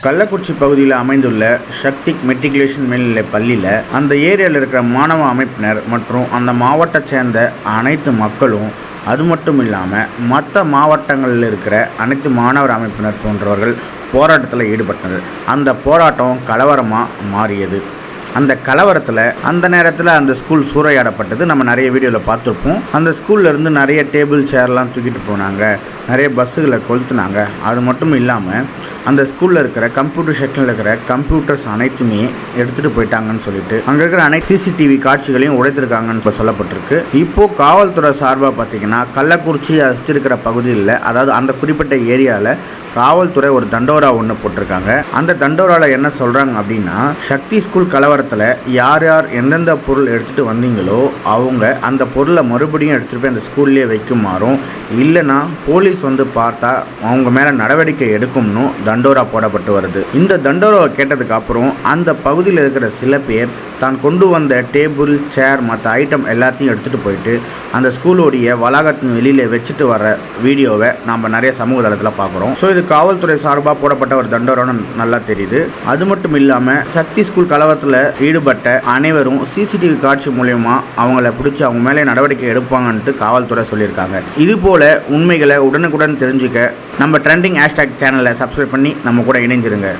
கள்ளக்குறிச்சி பகுதியில் அமைந்துள்ள சக்தி மெட்ரிகுலேஷன் மேல்நிலை பள்ளியில் அந்த ஏரியாவில் இருக்கிற மாணவ அமைப்பினர் மற்றும் அந்த மாவட்டத்தை சேர்ந்த அனைத்து மக்களும் அது மட்டும் இல்லாமல் மற்ற மாவட்டங்களில் இருக்கிற அனைத்து மாணவர் அமைப்பினர் போன்றவர்கள் போராட்டத்தில் ஈடுபட்டனர். அந்த போராட்டம் கலவரமாக மாறியது. அந்த கலவரத்தில் அந்த நேரத்தில் அந்த ஸ்கூல் சூறையாடப்பட்டது. நம்ம நிறைய வீடியோவில் பார்த்துருப்போம். அந்த ஸ்கூல்ல இருந்து நிறைய டேபிள் சேர்லாம் தூக்கிட்டு போனாங்க. நிறைய பஸ்ஸுகளை கொளுத்துனாங்க. அது மட்டும் இல்லாமல் அந்த ஸ்கூலில் இருக்கிற கம்ப்யூட்டர் செக்ஷனில் இருக்கிற கம்ப்யூட்டர்ஸ் அனைத்துமே எடுத்துகிட்டு போயிட்டாங்கன்னு சொல்லிட்டு அங்கே இருக்கிற அனைத்து சிசிடிவி காட்சிகளையும் உடைத்திருக்காங்கன்னு இப்போ சொல்லப்பட்டிருக்கு. இப்போ காவல்துறை சார்பாக பார்த்தீங்கன்னா கள்ளக்குறிச்சி சுற்றி இருக்கிற பகுதியில் அதாவது அந்த குறிப்பிட்ட ஏரியாவில் காவல்துறை ஒரு தண்டோரா ஒன்று போட்டிருக்காங்க. அந்த தண்டோராவில் என்ன சொல்கிறாங்க அப்படின்னா சக்தி ஸ்கூல் கலவரத்தில் யார் யார் எந்தெந்த பொருள் எடுத்துகிட்டு வந்தீங்களோ அவங்க அந்த பொருளை மறுபடியும் எடுத்துகிட்டு போய் அந்த ஸ்கூல்லேயே வைக்குமாறும் இல்லைன்னா போலீஸ் வந்து பார்த்தா அவங்க மேலே நடவடிக்கை எடுக்கும்னு தண்டோரா போடப்பட்டு வருது. இந்த தண்டோராவை கேட்டதுக்கு அப்புறம் அந்த பகுதியில் இருக்கிற சில பேர் தான் கொண்டு வந்த டேபிள் சேர் மற்ற ஐட்டம் எல்லாத்தையும் எடுத்துகிட்டு போயிட்டு அந்த ஸ்கூலோடைய வளாகத்தின் வெளியில் வச்சுட்டு வர வீடியோவை நாம் நிறைய சமூக தளத்தில் பார்க்குறோம். ஸோ இது காவல்துறை சார்பாக போடப்பட்ட ஒரு தண்டோரம்னு நல்லா தெரியுது. அது மட்டும் இல்லாமல் சக்தி ஸ்கூல் கலவரத்தில் ஈடுபட்ட அனைவரும் சிசிடிவி காட்சி மூலயமா அவங்கள பிடிச்சி அவங்க மேலே நடவடிக்கை எடுப்பாங்கன்ட்டு காவல்துறை சொல்லியிருக்காங்க. இது போல உண்மைகளை உடனுக்குடன் தெரிஞ்சுக்க நம்ம ட்ரெண்டிங் ஹேஷ்டாக் சேனலை சப்ஸ்கிரைப் பண்ணி நம்ம கூட இணைஞ்சிருங்க.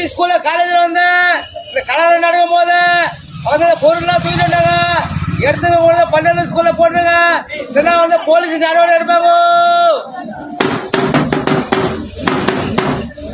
சக்தி ஸ்கூல்ல காலேஜ்ல வந்து இந்த கலர் நடக்கும் போது அவங்க பொருள்லாம் தூக்கிட்டு வந்தாங்க. எடுத்துக்க போது பன்னெண்டு ஸ்கூல்ல போட்டுருங்க இல்லைன்னா வந்து போலீஸ் நடவடிக்கை எடுப்பாங்க.